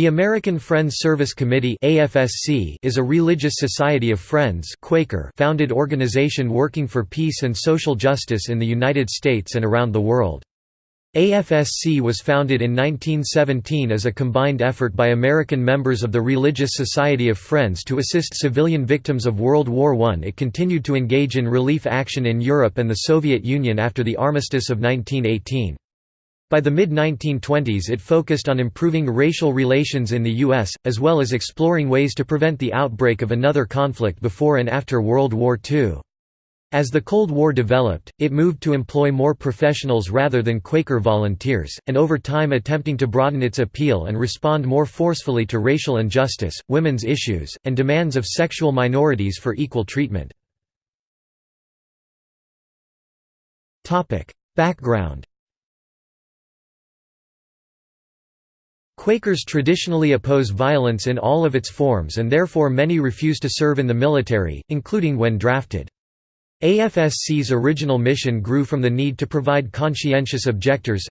The American Friends Service Committee is a religious society of Friends Quaker founded organization working for peace and social justice in the United States and around the world. AFSC was founded in 1917 as a combined effort by American members of the Religious Society of Friends to assist civilian victims of World War I. It continued to engage in relief action in Europe and the Soviet Union after the armistice of 1918. By the mid-1920s it focused on improving racial relations in the U.S., as well as exploring ways to prevent the outbreak of another conflict before and after World War II. As the Cold War developed, it moved to employ more professionals rather than Quaker volunteers, and over time attempting to broaden its appeal and respond more forcefully to racial injustice, women's issues, and demands of sexual minorities for equal treatment. Background Quakers traditionally oppose violence in all of its forms and therefore many refuse to serve in the military, including when drafted. AFSC's original mission grew from the need to provide conscientious objectors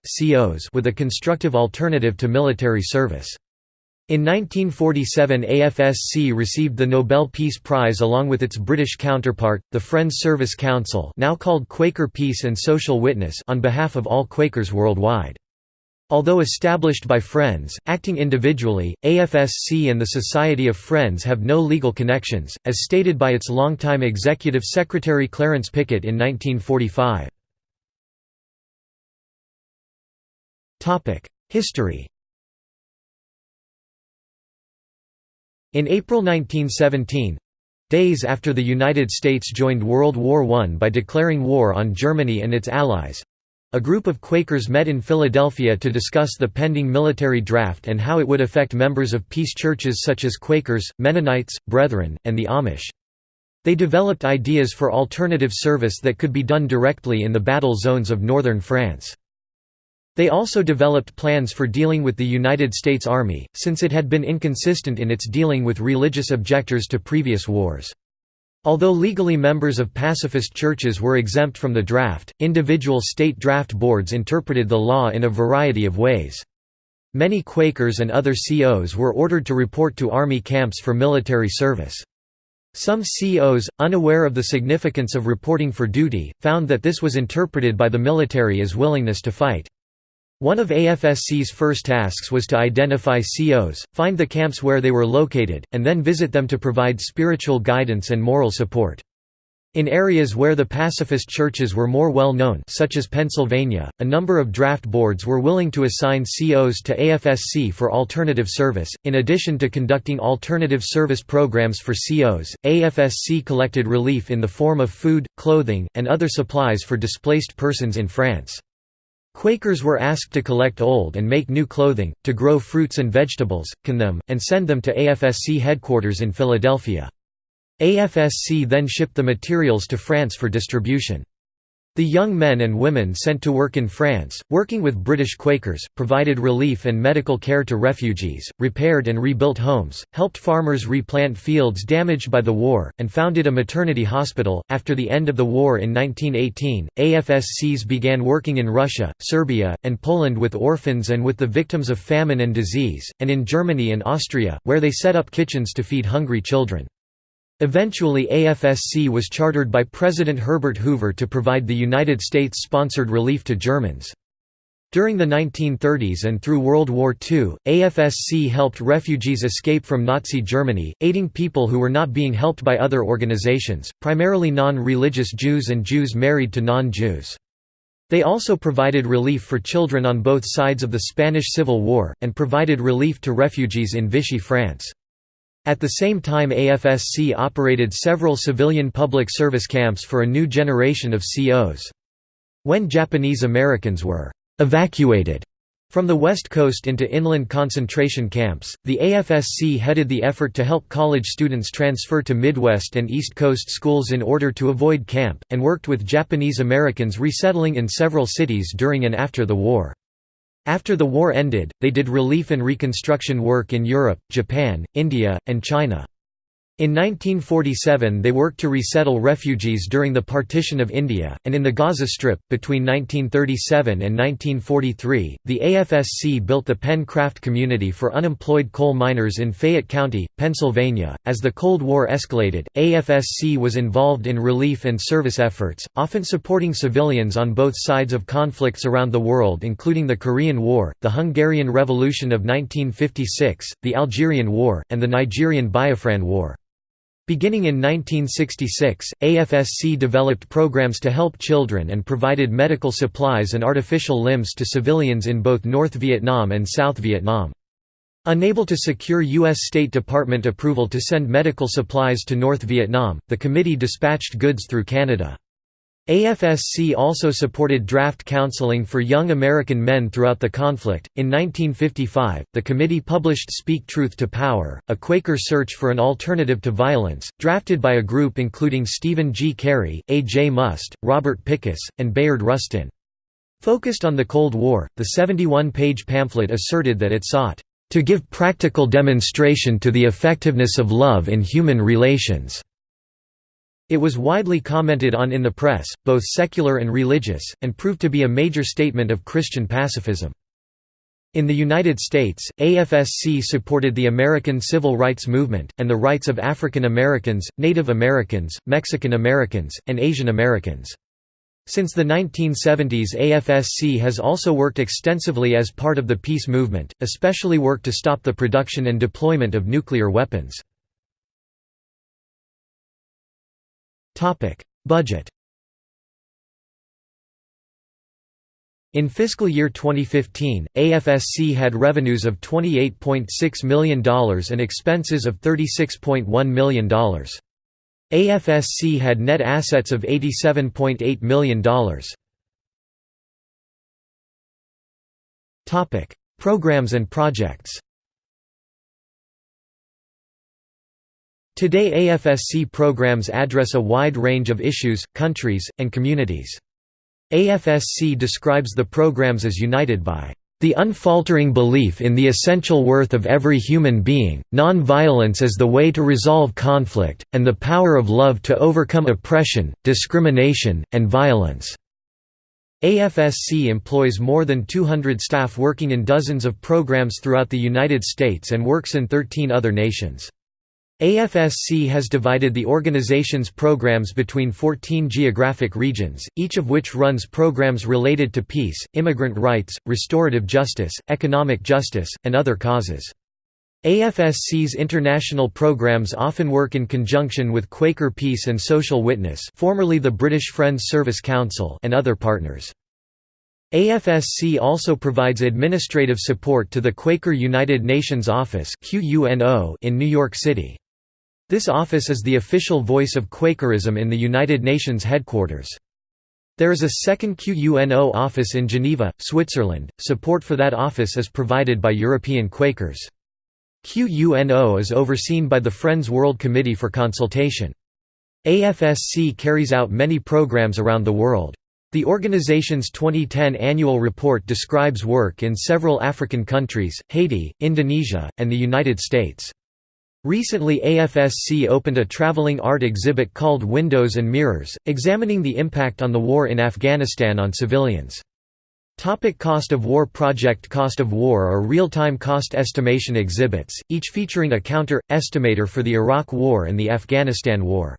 with a constructive alternative to military service. In 1947 AFSC received the Nobel Peace Prize along with its British counterpart, the Friends Service Council now called Quaker Peace and Social Witness on behalf of all Quakers worldwide. Although established by Friends, acting individually, AFSC and the Society of Friends have no legal connections, as stated by its longtime executive secretary Clarence Pickett in 1945. History In April 1917—days after the United States joined World War I by declaring war on Germany and its allies, a group of Quakers met in Philadelphia to discuss the pending military draft and how it would affect members of peace churches such as Quakers, Mennonites, Brethren, and the Amish. They developed ideas for alternative service that could be done directly in the battle zones of northern France. They also developed plans for dealing with the United States Army, since it had been inconsistent in its dealing with religious objectors to previous wars. Although legally members of pacifist churches were exempt from the draft, individual state draft boards interpreted the law in a variety of ways. Many Quakers and other COs were ordered to report to Army camps for military service. Some COs, unaware of the significance of reporting for duty, found that this was interpreted by the military as willingness to fight. One of AFSC's first tasks was to identify COs, find the camps where they were located, and then visit them to provide spiritual guidance and moral support. In areas where the pacifist churches were more well known such as Pennsylvania, a number of draft boards were willing to assign COs to AFSC for alternative service. In addition to conducting alternative service programs for COs, AFSC collected relief in the form of food, clothing, and other supplies for displaced persons in France. Quakers were asked to collect old and make new clothing, to grow fruits and vegetables, can them, and send them to AFSC headquarters in Philadelphia. AFSC then shipped the materials to France for distribution. The young men and women sent to work in France, working with British Quakers, provided relief and medical care to refugees, repaired and rebuilt homes, helped farmers replant fields damaged by the war, and founded a maternity hospital. After the end of the war in 1918, AFSCs began working in Russia, Serbia, and Poland with orphans and with the victims of famine and disease, and in Germany and Austria, where they set up kitchens to feed hungry children. Eventually AFSC was chartered by President Herbert Hoover to provide the United States-sponsored relief to Germans. During the 1930s and through World War II, AFSC helped refugees escape from Nazi Germany, aiding people who were not being helped by other organizations, primarily non-religious Jews and Jews married to non-Jews. They also provided relief for children on both sides of the Spanish Civil War, and provided relief to refugees in Vichy France. At the same time AFSC operated several civilian public service camps for a new generation of COs. When Japanese Americans were «evacuated» from the West Coast into inland concentration camps, the AFSC headed the effort to help college students transfer to Midwest and East Coast schools in order to avoid camp, and worked with Japanese Americans resettling in several cities during and after the war. After the war ended, they did relief and reconstruction work in Europe, Japan, India, and China. In 1947 they worked to resettle refugees during the partition of India, and in the Gaza Strip. Between 1937 and 1943, the AFSC built the Penn Craft Community for unemployed coal miners in Fayette County, Pennsylvania. As the Cold War escalated, AFSC was involved in relief and service efforts, often supporting civilians on both sides of conflicts around the world, including the Korean War, the Hungarian Revolution of 1956, the Algerian War, and the Nigerian Biafran War. Beginning in 1966, AFSC developed programs to help children and provided medical supplies and artificial limbs to civilians in both North Vietnam and South Vietnam. Unable to secure U.S. State Department approval to send medical supplies to North Vietnam, the committee dispatched goods through Canada. AFSC also supported draft counseling for young American men throughout the conflict. In 1955, the committee published Speak Truth to Power, a Quaker search for an alternative to violence, drafted by a group including Stephen G. Cary, A. J. Muste, Robert Pickus, and Bayard Rustin. Focused on the Cold War, the 71-page pamphlet asserted that it sought to give practical demonstration to the effectiveness of love in human relations. It was widely commented on in the press, both secular and religious, and proved to be a major statement of Christian pacifism. In the United States, AFSC supported the American Civil Rights Movement, and the rights of African Americans, Native Americans, Mexican Americans, and Asian Americans. Since the 1970s AFSC has also worked extensively as part of the peace movement, especially worked to stop the production and deployment of nuclear weapons. Budget In fiscal year 2015, AFSC had revenues of $28.6 million and expenses of $36.1 million. AFSC had net assets of $87.8 million. Programs and projects Today AFSC programs address a wide range of issues, countries, and communities. AFSC describes the programs as united by the unfaltering belief in the essential worth of every human being, non-violence as the way to resolve conflict, and the power of love to overcome oppression, discrimination, and violence." AFSC employs more than 200 staff working in dozens of programs throughout the United States and works in 13 other nations. AFSC has divided the organization's programs between 14 geographic regions, each of which runs programs related to peace, immigrant rights, restorative justice, economic justice, and other causes. AFSC's international programs often work in conjunction with Quaker Peace and Social Witness formerly the British Friends Service Council and other partners. AFSC also provides administrative support to the Quaker United Nations Office in New York City. This office is the official voice of Quakerism in the United Nations headquarters. There is a second QUNO office in Geneva, Switzerland. Support for that office is provided by European Quakers. QUNO is overseen by the Friends World Committee for Consultation. AFSC carries out many programs around the world. The organization's 2010 annual report describes work in several African countries, Haiti, Indonesia, and the United States. Recently AFSC opened a traveling art exhibit called Windows and Mirrors, examining the impact on the war in Afghanistan on civilians. Topic cost of war Project Cost of War are real-time cost estimation exhibits, each featuring a counter-estimator for the Iraq War and the Afghanistan War.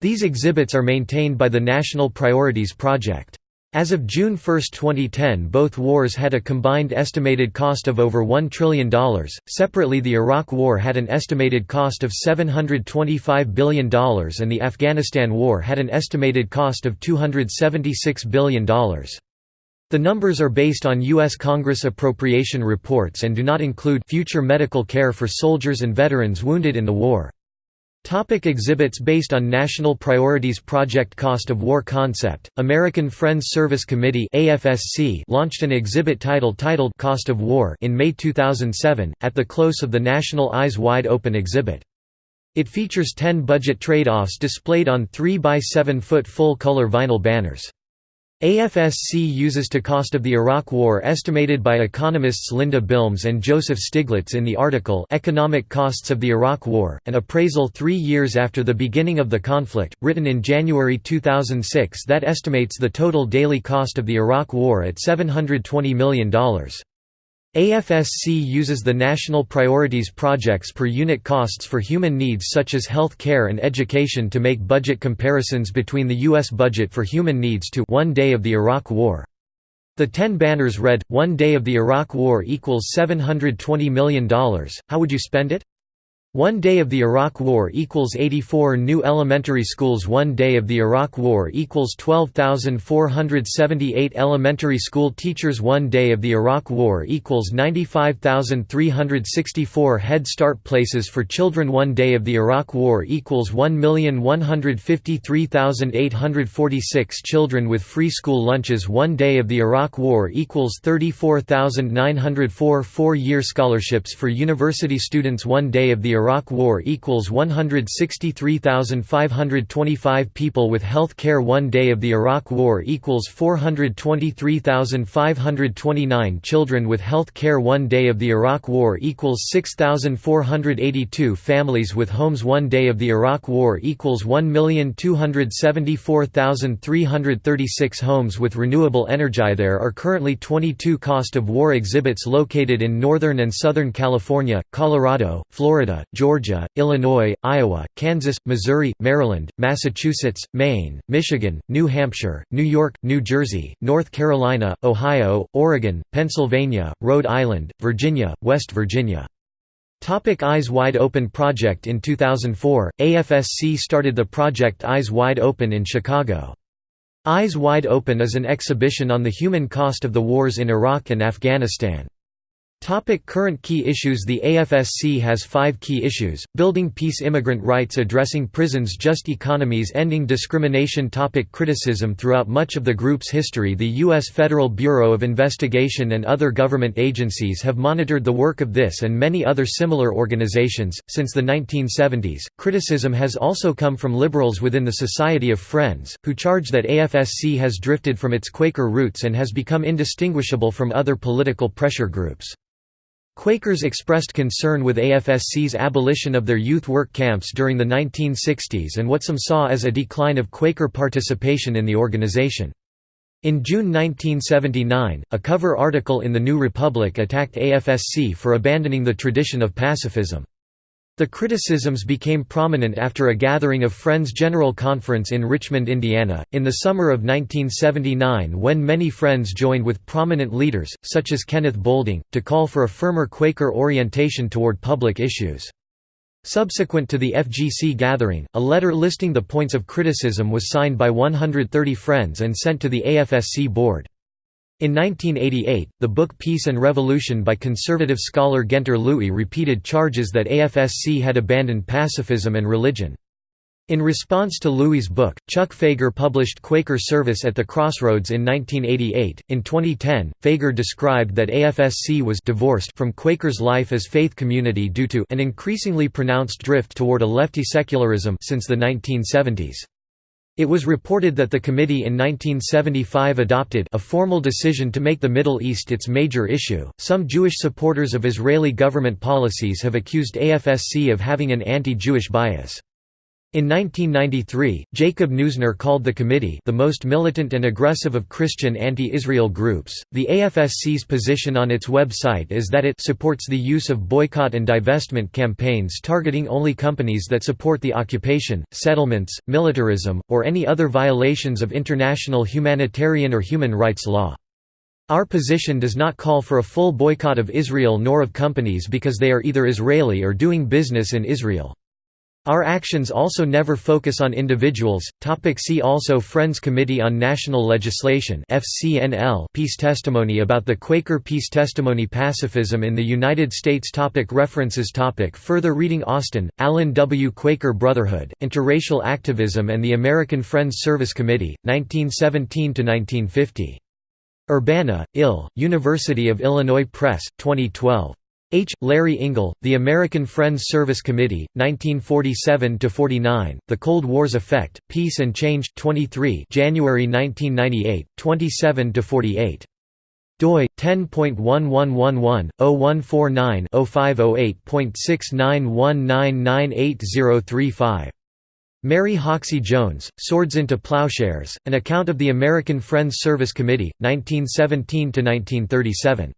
These exhibits are maintained by the National Priorities Project. As of June 1, 2010 both wars had a combined estimated cost of over $1 trillion, separately the Iraq War had an estimated cost of $725 billion and the Afghanistan War had an estimated cost of $276 billion. The numbers are based on U.S. Congress appropriation reports and do not include future medical care for soldiers and veterans wounded in the war. Topic exhibits Based on National Priorities Project Cost of War Concept, American Friends Service Committee AFSC launched an exhibit title titled Cost of War in May 2007, at the close of the National Eyes Wide Open exhibit. It features 10 budget trade-offs displayed on 3 by 7 foot full-color vinyl banners. AFSC uses to cost of the Iraq War estimated by economists Linda Bilmes and Joseph Stiglitz in the article Economic Costs of the Iraq War, an appraisal three years after the beginning of the conflict, written in January 2006 that estimates the total daily cost of the Iraq War at $720 million. AFSC uses the National Priorities Projects per unit costs for human needs such as health care and education to make budget comparisons between the U.S. budget for human needs to one day of the Iraq War. The ten banners read, One day of the Iraq War equals $720 million, how would you spend it? One day of the Iraq War equals 84 new elementary schools. One day of the Iraq War equals 12,478 elementary school teachers. One day of the Iraq War equals 95,364 Head Start places for children. One day of the Iraq War equals 1,153,846 children with free school lunches. One day of the Iraq War equals 34,904 four-year scholarships for university students. One day of the Iraq War equals 163,525 people with health care. One day of the Iraq War equals 423,529 children with health care. One day of the Iraq War equals 6,482 families with homes. One day of the Iraq War equals 1,274,336 homes with renewable energy. There are currently 22 cost of war exhibits located in Northern and Southern California, Colorado, Florida, Georgia, Illinois, Iowa, Kansas, Missouri, Maryland, Massachusetts, Maine, Michigan, New Hampshire, New York, New Jersey, North Carolina, Ohio, Oregon, Pennsylvania, Rhode Island, Virginia, West Virginia. Topic Eyes Wide Open Project In 2004, AFSC started the project Eyes Wide Open in Chicago. Eyes Wide Open is an exhibition on the human cost of the wars in Iraq and Afghanistan. Topic current key issues The AFSC has five key issues, building peace immigrant rights addressing prisons just economies ending discrimination topic Criticism Throughout much of the group's history the U.S. Federal Bureau of Investigation and other government agencies have monitored the work of this and many other similar organizations. Since the 1970s, criticism has also come from liberals within the Society of Friends, who charge that AFSC has drifted from its Quaker roots and has become indistinguishable from other political pressure groups. Quakers expressed concern with AFSC's abolition of their youth work camps during the 1960s and what some saw as a decline of Quaker participation in the organization. In June 1979, a cover article in The New Republic attacked AFSC for abandoning the tradition of pacifism. The criticisms became prominent after a gathering of Friends General Conference in Richmond, Indiana, in the summer of 1979 when many Friends joined with prominent leaders, such as Kenneth Boulding, to call for a firmer Quaker orientation toward public issues. Subsequent to the FGC gathering, a letter listing the points of criticism was signed by 130 Friends and sent to the AFSC board. In 1988, the book Peace and Revolution by conservative scholar Guenter Lewy repeated charges that AFSC had abandoned pacifism and religion. In response to Lewy's book, Chuck Fager published Quaker Service at the Crossroads in 1988. In 2010, Fager described that AFSC was divorced from Quakers' life as faith community due to an increasingly pronounced drift toward a lefty secularism since the 1970s. It was reported that the committee in 1975 adopted a formal decision to make the Middle East its major issue. Some Jewish supporters of Israeli government policies have accused AFSC of having an anti Jewish bias. In 1993, Jacob Neusner called the committee the most militant and aggressive of Christian anti-Israel groups. The AFSC's position on its website is that it supports the use of boycott and divestment campaigns targeting only companies that support the occupation, settlements, militarism, or any other violations of international humanitarian or human rights law. Our position does not call for a full boycott of Israel nor of companies because they are either Israeli or doing business in Israel. Our actions also never focus on individuals. Topic see also Friends Committee on National Legislation FCNL Peace Testimony about the Quaker Peace Testimony Pacifism in the United States topic References topic Further reading Austin, Alan W. Quaker Brotherhood, Interracial Activism and the American Friends Service Committee, 1917–1950. Urbana, Ill, University of Illinois Press, 2012. H. Larry Ingle, The American Friends Service Committee, 1947–49, The Cold War's Effect, Peace and Change 23 January 1998, 27–48 doi 10.1111/0149-0508.6919988035. Mary Hoxie Jones, Swords into Plowshares, An Account of the American Friends Service Committee, 1917–1937.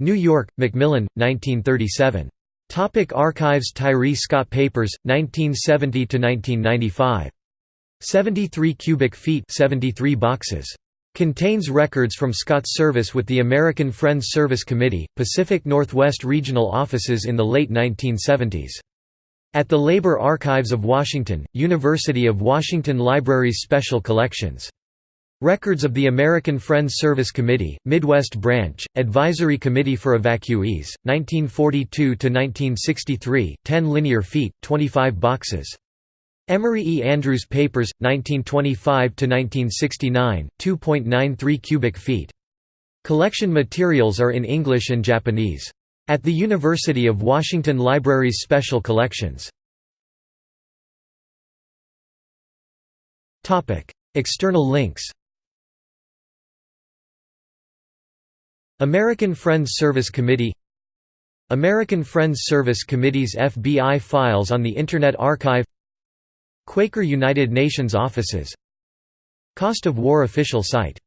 New York, Macmillan, 1937. Topic Archives Tyree Scott Papers, 1970–1995. 73 cubic feet 73 boxes. Contains records from Scott's service with the American Friends Service Committee, Pacific Northwest Regional offices in the late 1970s. At the Labor Archives of Washington, University of Washington Libraries Special Collections. Records of the American Friends Service Committee, Midwest Branch, Advisory Committee for Evacuees, 1942–1963, 10 linear feet, 25 boxes. Emory E. Andrews Papers, 1925–1969, 2.93 cubic feet. Collection materials are in English and Japanese. At the University of Washington Library's Special Collections. External links American Friends Service Committee American Friends Service Committee's FBI files on the Internet Archive Quaker United Nations offices Cost of War official site